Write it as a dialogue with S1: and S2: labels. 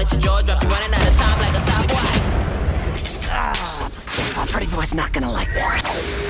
S1: let your jaw drop. You running out of time like a stopwatch.
S2: Ah, pretty boy's not gonna like this.